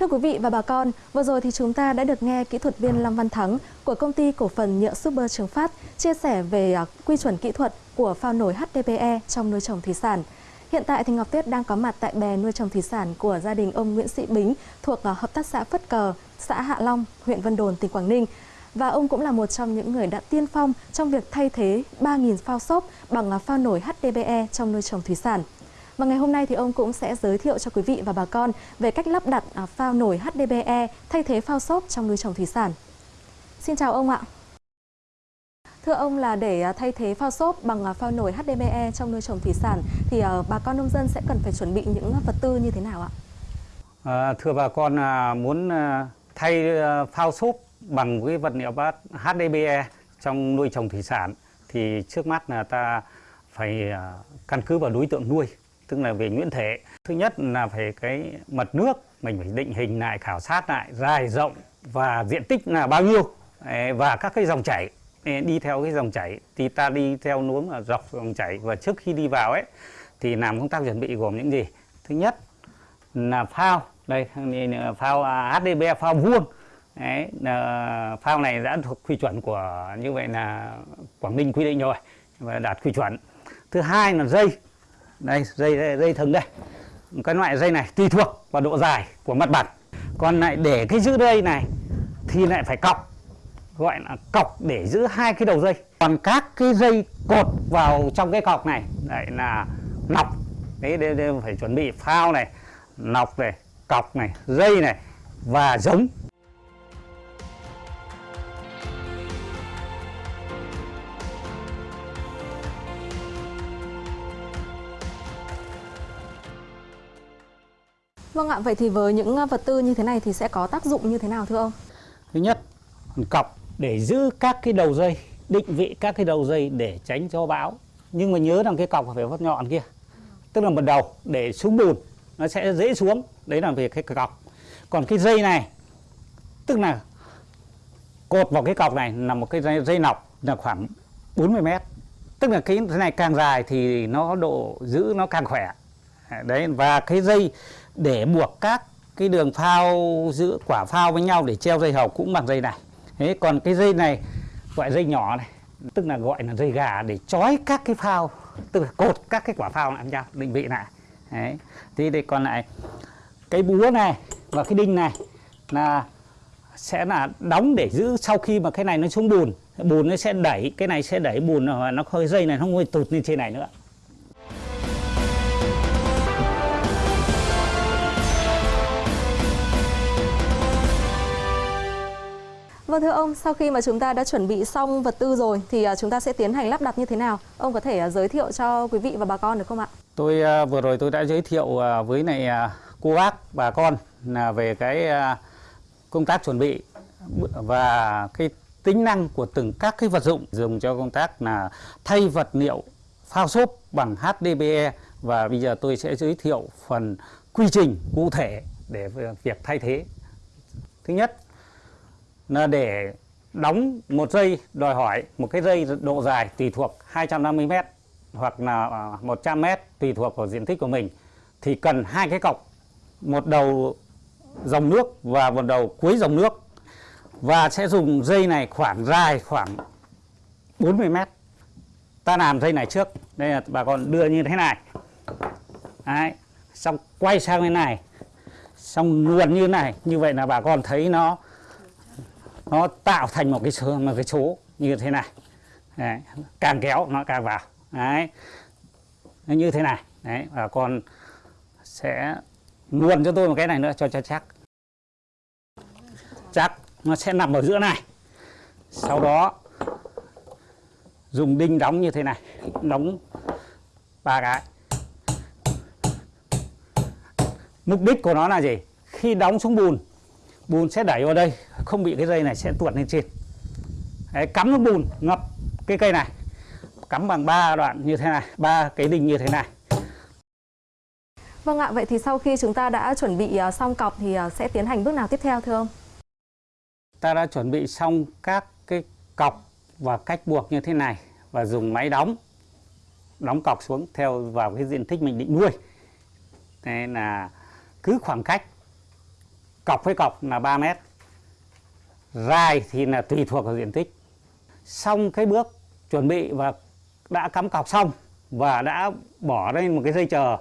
Thưa quý vị và bà con, vừa rồi thì chúng ta đã được nghe kỹ thuật viên Lâm Văn Thắng của công ty cổ phần nhựa Super Trường Phát chia sẻ về à, quy chuẩn kỹ thuật của phao nổi HDPE trong nuôi trồng thủy sản. Hiện tại thì Ngọc Tuyết đang có mặt tại bè nuôi trồng thủy sản của gia đình ông Nguyễn Sĩ Bính thuộc à, hợp tác xã Phất Cờ, xã Hạ Long, huyện Vân Đồn, tỉnh Quảng Ninh. Và ông cũng là một trong những người đã tiên phong trong việc thay thế 3.000 phao xốp bằng à, phao nổi HDPE trong nuôi trồng thủy sản. Và ngày hôm nay thì ông cũng sẽ giới thiệu cho quý vị và bà con về cách lắp đặt à, phao nổi HDPE thay thế phao xốp trong nuôi trồng thủy sản. Xin chào ông ạ. Thưa ông là để à, thay thế phao xốp bằng à, phao nổi HDPE trong nuôi trồng thủy sản thì bà con nông dân sẽ cần phải chuẩn bị những vật tư như thế nào ạ? À, thưa bà con muốn thay phao xốp bằng cái vật liệu bát HDPE trong nuôi trồng thủy sản thì trước mắt là ta phải căn cứ vào đối tượng nuôi tức là về nhuyễn thể. Thứ nhất là phải cái mật nước mình phải định hình lại khảo sát lại dài rộng và diện tích là bao nhiêu. Và các cái dòng chảy. Đi theo cái dòng chảy. Thì ta đi theo núm là dọc dòng chảy. Và trước khi đi vào ấy thì làm công tác chuẩn bị gồm những gì? Thứ nhất là phao. Đây phao à, HDB phao vuông. Đấy, phao này đã thuộc quy chuẩn của như vậy là Quảng Ninh quy định rồi và đạt quy chuẩn. Thứ hai là dây đây dây, dây dây thừng đây. Cái loại dây này tùy thuộc vào độ dài của mặt bằng còn lại để cái giữ dây này thì lại phải cọc gọi là cọc để giữ hai cái đầu dây. Còn các cái dây cột vào trong cái cọc này lại là nọc. Đấy, đấy, đấy phải chuẩn bị phao này nọc này cọc này dây này và giống. Vâng ạ, vậy thì với những ờ, vật tư như thế này thì sẽ có tác dụng như thế nào thưa ông? Thứ nhất, cọc để giữ các cái đầu dây, định vị các cái đầu dây để tránh cho bão. Nhưng mà nhớ rằng cái cọc phải vắt nhọn kia. Tức là một đầu để xuống bùn nó sẽ dễ xuống, đấy là về cái cọc. Còn cái dây này tức là cột vào cái cọc này là một cái dây, dây nọc là khoảng 40 mét. Tức là cái này càng dài thì nó độ giữ nó càng khỏe. Đấy và cái dây để buộc các cái đường phao giữ quả phao với nhau để treo dây hầu cũng bằng dây này. Thế còn cái dây này, gọi dây nhỏ này, tức là gọi là dây gà để trói các cái phao, tức là cột các cái quả phao lại nhau, định vị lại. Đấy. Thì đây còn lại, cái búa này và cái đinh này là sẽ là đóng để giữ sau khi mà cái này nó xuống bùn. Bùn nó sẽ đẩy, cái này sẽ đẩy bùn và nó hơi dây này nó không tụt lên trên này nữa. Vâng thưa ông, sau khi mà chúng ta đã chuẩn bị xong vật tư rồi thì à, chúng ta sẽ tiến hành lắp đặt như thế nào? Ông có thể à, giới thiệu cho quý vị và bà con được không ạ? Tôi à, vừa rồi tôi đã giới thiệu với này cô bác bà con là về cái công tác chuẩn bị và cái tính năng của từng các cái vật dụng dùng cho công tác là thay vật liệu phao xốp bằng HDPE và bây giờ tôi sẽ giới thiệu phần quy trình cụ thể để việc thay thế. Thứ nhất là để đóng một dây, đòi hỏi một cái dây độ dài tùy thuộc 250 m hoặc là à, 100 m tùy thuộc vào diện tích của mình, thì cần hai cái cọc, một đầu dòng nước và một đầu cuối dòng nước. Và sẽ dùng dây này khoảng dài khoảng 40 mét. Ta làm dây này trước, đây là bà con đưa như thế này. Đấy. xong quay sang bên này, xong luồn như này. Như vậy là bà con thấy nó nó tạo thành một cái số, một cái số như thế này. Đấy. càng kéo nó càng vào. Đấy nó như thế này. Đấy và con sẽ luồn cho tôi một cái này nữa cho cho chắc. Chắc nó sẽ nằm ở giữa này. Sau đó dùng đinh đóng như thế này. Đóng ba cái. Mục đích của nó là gì? Khi đóng xuống bùn bùn sẽ đẩy vào đây không bị cái dây này sẽ tuột lên trên Đấy, cắm nước bùn ngập cái cây này cắm bằng ba đoạn như thế này ba cái đinh như thế này Vâng ạ, vậy thì sau khi chúng ta đã chuẩn bị à, xong cọc thì à, sẽ tiến hành bước nào tiếp theo thưa ông? Ta đã chuẩn bị xong các cái cọc và cách buộc như thế này và dùng máy đóng đóng cọc xuống theo vào cái diện tích mình định nuôi. Thế là cứ khoảng cách cọc với cọc là 3 mét. Dài thì là tùy thuộc vào diện tích. Xong cái bước chuẩn bị và đã cắm cọc xong và đã bỏ lên một cái dây chờ,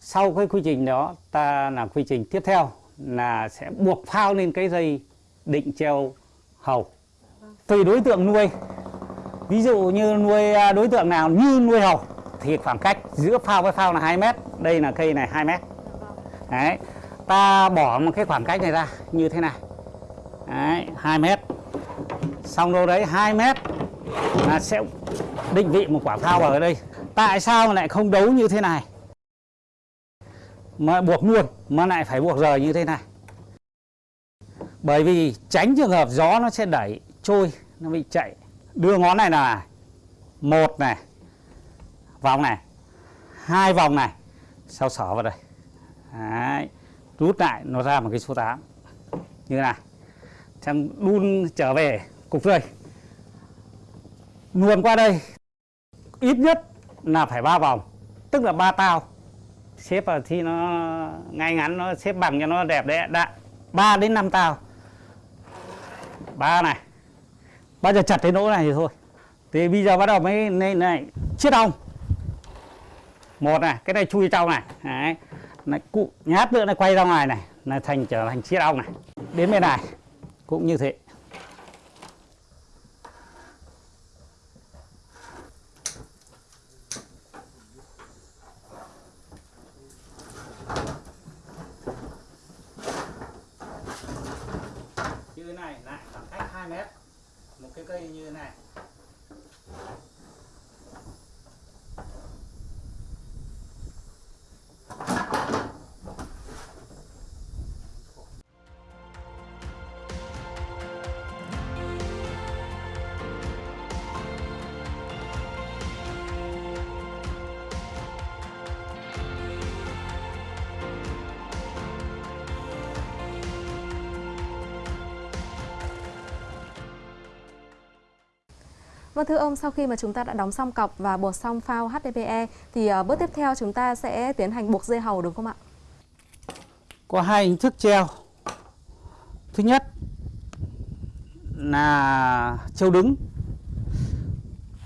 sau cái quy trình đó, ta làm quy trình tiếp theo là sẽ buộc phao lên cái dây định treo hầu. Tùy đối tượng nuôi. Ví dụ như nuôi à, đối tượng nào như nuôi hầu thì khoảng cách giữa phao với phao là 2 mét, đây là cây này 2 mét. Đấy ta bỏ một cái khoảng cách này ra, như thế này. Đấy 2 mét. Xong đâu đấy 2 mét. Là sẽ định vị một quả phao vào ở đây. Tại sao lại không đấu như thế này? Mà buộc luôn, mà lại phải buộc rời như thế này. Bởi vì tránh trường hợp gió nó sẽ đẩy, trôi, nó bị chạy. Đưa ngón này là một này, vòng này, hai vòng này. Sau sở vào đây? Đấy rút lại nó ra một cái số 8 như thế này xem đun trở về cục tươi. Luồn qua đây ít nhất là phải ba vòng tức là ba tao. Xếp vào thì nó ngay ngắn nó xếp bằng cho nó đẹp đấy đã ba đến năm tao. Ba này. Bao giờ chặt cái nỗ này thì thôi. Thì bây giờ bắt đầu mới này, này chiếc ong. Một này cái này chui trong này. Đấy này, cụ nhát nữa này quay ra ngoài này. Là thành trở thành chiết ong này. Đến bên này. Cũng như thế. Vâng thưa ông, sau khi mà chúng ta đã đóng xong cọc và buộc xong phao HDPE thì ờ, bước tiếp theo chúng ta sẽ tiến hành buộc dây hầu đúng không ạ? có hai hình thức treo thứ nhất là treo đứng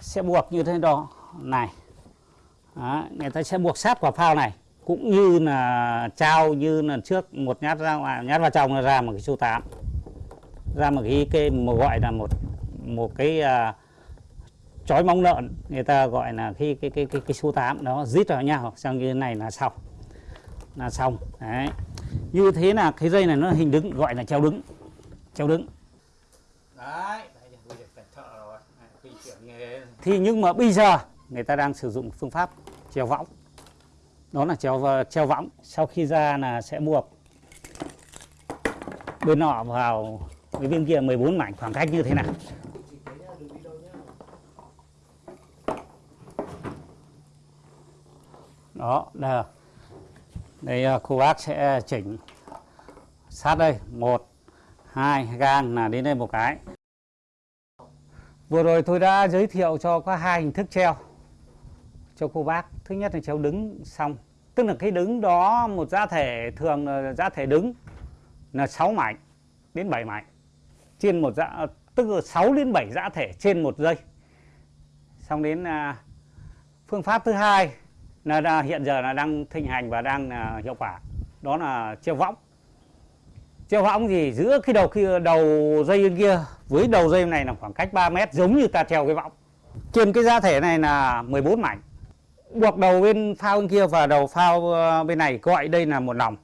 sẽ buộc như thế đó này đó, người ta sẽ buộc sát quả phao này cũng như là trao như lần trước một nhát ra ngoài nhát vào trong là ra một cái số 8 ra một cái cái một gọi là một một cái uh, chói móng lợn người ta gọi là cái cái cái cái, cái số 8 đó rít vào nhau xong như thế này là xong là xong. Đấy. Như thế là cái dây này nó hình đứng gọi là treo đứng treo đứng. Đấy thì nhưng mà bây giờ người ta đang sử dụng phương pháp treo võng. Đó là treo treo võng sau khi ra là sẽ buộc bên nọ vào cái bên kia 14 mảnh khoảng cách như thế này đó, đây đây à, cô bác sẽ chỉnh. Sát đây, một, hai gang là đến đây một cái. Vừa rồi tôi đã giới thiệu cho có hai hình thức treo cho cô bác. Thứ nhất là treo đứng, xong. Tức là cái đứng đó, một giá thể thường là giá thể đứng là 6 mảnh đến 7 mảnh. Trên một giá à, tức là 6 đến 7 giá thể trên một giây. Xong đến à, phương pháp thứ hai là, là hiện giờ là đang thịnh hành và đang uh, hiệu quả. Đó là treo võng. Treo võng thì giữa cái đầu kia đầu dây bên kia với đầu dây này là khoảng cách 3 mét giống như ta treo cái võng. Trên cái giá thể này là 14 mảnh. Buộc đầu bên phao bên kia và đầu phao ờ, bên này gọi đây là một lòng.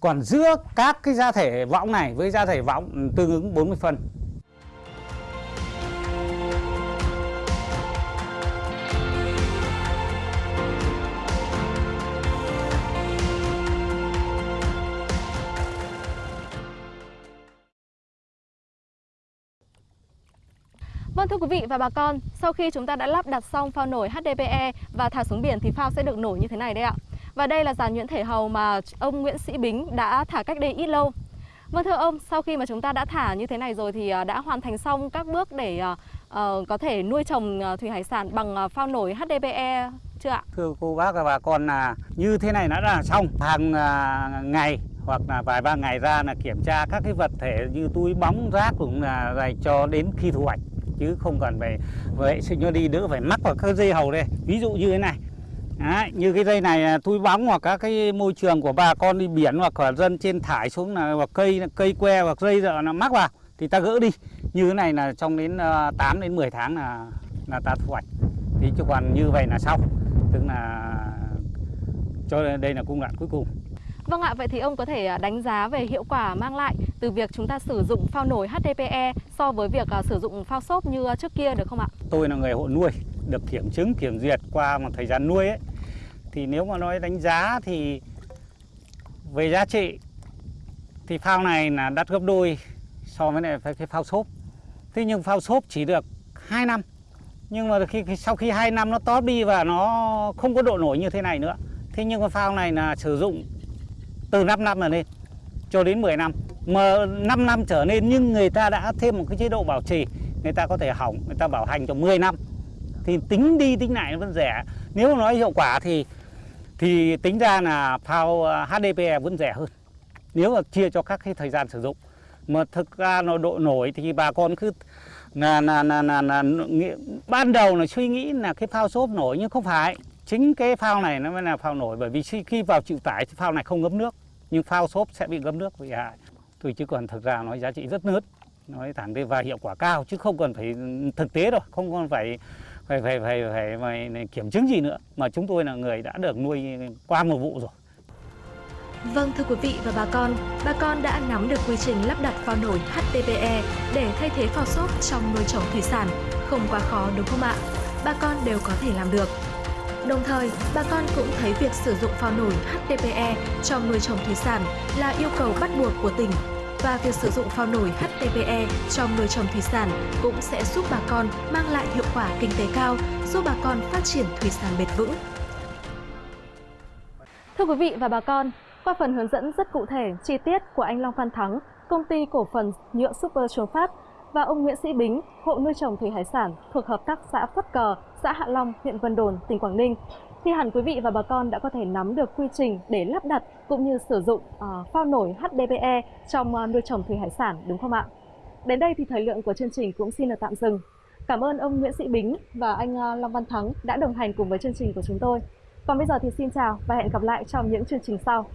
Còn giữa các cái giá thể võng này với giá thể võng ừ, tương ứng 40 phân. Vâng thưa quý vị và bà con, sau khi chúng ta đã lắp đặt xong phao nổi HDPE và thả xuống biển thì phao sẽ được nổi như thế này đấy ạ. Và đây là dàn nhuyễn thể hầu mà ông Nguyễn Sĩ Bính đã thả cách đây ít lâu. Vâng thưa ông, sau khi mà chúng ta đã thả như thế này rồi thì à, đã hoàn thành xong các bước để uh, có thể nuôi trồng à, thủy hải sản bằng phao nổi HDPE chưa ạ? Thưa cô bác và bà con là như thế này đã là xong hàng ngày hoặc là vài ba ngày ra là kiểm tra các cái vật thể như túi bóng rác cũng là dành cho đến khi thu hoạch chứ không cần phải vệ sinh nó đi đỡ phải mắc vào các dây hầu đây. Ví dụ như thế này. Đấy, như cái dây này à, thui túi bóng hoặc các cái môi trường của bà con đi biển hoặc là dân trên thải xuống là hoặc cây cây que hoặc dây giờ nó mắc vào thì ta gỡ đi. Như thế này là trong đến à, 8 đến 10 tháng là là ta thu hoạch. Thì chứ còn như vậy là xong. Tức là cho đây là cung đoạn cuối cùng. Vâng ạ, vậy thì ông có thể à, đánh giá về hiệu quả mang lại từ việc chúng ta sử dụng phao nổi HDPE so với việc à, sử dụng phao xốp như à, trước kia được không ạ? Tôi là người hộ nuôi, được kiểm chứng, kiểm duyệt qua một thời gian nuôi ấy. Thì nếu mà nói đánh giá thì về giá trị thì phao này là đắt gấp đôi so với này cái phao xốp. Thế nhưng phao xốp chỉ được 2 năm. Nhưng mà khi sau khi 2 năm nó tóp đi và nó không có độ nổi như thế này nữa. Thế nhưng mà phao này là sử dụng từ 5 năm trở lên cho đến 10 năm. Mà 5 năm trở lên nhưng người ta đã thêm một cái chế độ bảo trì người ta có thể hỏng người ta bảo hành cho 10 năm. Thì tính đi tính lại nó vẫn rẻ. Nếu nói hiệu quả thì thì tính ra là phao à, HDPE vẫn rẻ hơn. Nếu mà chia cho các cái thời gian sử dụng. Mà thực ra nó độ nổi thì bà con cứ là là là là, là, là ban đầu là suy nghĩ là cái phao xốp nổi nhưng không phải. Chính cái phao này nó mới là phao nổi bởi vì khi vào chịu tải thì phao này không ngấm nước nhưng phao xốp sẽ bị ngấm nước bị hại tôi chứ còn thực ra nói giá trị rất lớn nói thẳng đi và hiệu quả cao chứ không cần phải thực tế đâu không còn phải phải phải phải phải, phải, phải kiểm chứng gì nữa mà chúng tôi là người đã được nuôi qua một vụ rồi Vâng thưa quý vị và bà con, bà con đã nắm được quy trình lắp đặt phao nổi HDPE để thay thế phao xốp trong nuôi trồng thủy sản, không quá khó đúng không ạ? Bà con đều có thể làm được. Đồng thời, bà con cũng thấy việc sử dụng phao nổi HDPE cho nuôi trồng thủy sản là yêu cầu bắt buộc của tỉnh và việc sử dụng phao nổi HTPE trong nuôi trồng thủy sản cũng sẽ giúp bà con mang lại hiệu quả kinh tế cao, giúp bà con phát triển thủy sản bền vững. Thưa quý vị và bà con, qua phần hướng dẫn rất cụ thể, chi tiết của anh Long Phan Thắng, công ty cổ phần nhựa Super Trường Phát và ông Nguyễn Sĩ Bính, hộ nuôi trồng thủy hải sản thuộc hợp tác xã Phất Cờ, xã Hạ Long, huyện Vân Đồn, tỉnh Quảng Ninh, thì hẳn quý vị và bà con đã có thể nắm được quy trình để lắp đặt cũng như sử dụng uh, phao nổi HDPE trong uh, nuôi trồng thủy hải sản đúng không ạ? Đến đây thì thời lượng của chương trình cũng xin được tạm dừng. Cảm ơn ông Nguyễn Sĩ Bính và anh uh, Long Văn Thắng đã đồng hành cùng với chương trình của chúng tôi. Còn bây giờ thì xin chào và hẹn gặp lại trong những chương trình sau.